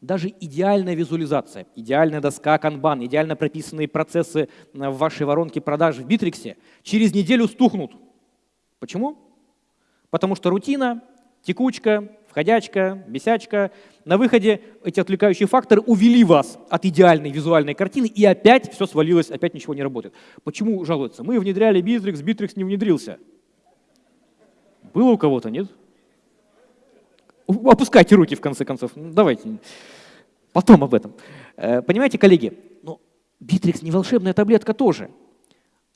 Даже идеальная визуализация, идеальная доска канбан, идеально прописанные процессы в вашей воронке продаж в Битриксе через неделю стухнут. Почему? Потому что рутина, текучка, входячка, бесячка. На выходе эти отвлекающие факторы увели вас от идеальной визуальной картины, и опять все свалилось, опять ничего не работает. Почему жалуются? Мы внедряли Bittrex, Bittrex не внедрился. Было у кого-то, нет? Опускайте руки, в конце концов. Ну, давайте. Потом об этом. Э, понимаете, коллеги, ну, Bittrex не волшебная таблетка тоже.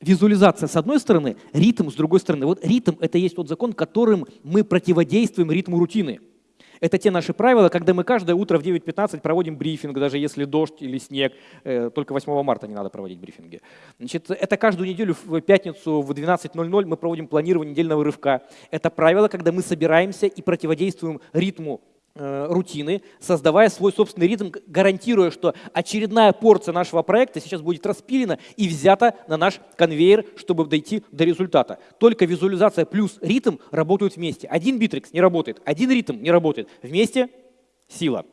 Визуализация с одной стороны, ритм с другой стороны. Вот ритм — это есть тот закон, которым мы противодействуем ритму рутины. Это те наши правила, когда мы каждое утро в 9.15 проводим брифинг, даже если дождь или снег. Э, только 8 марта не надо проводить брифинги. Значит, это каждую неделю в пятницу в 12.00 мы проводим планирование недельного рывка. Это правило, когда мы собираемся и противодействуем ритму рутины, создавая свой собственный ритм, гарантируя, что очередная порция нашего проекта сейчас будет распилена и взята на наш конвейер, чтобы дойти до результата. Только визуализация плюс ритм работают вместе. Один битрикс не работает, один ритм не работает. Вместе сила.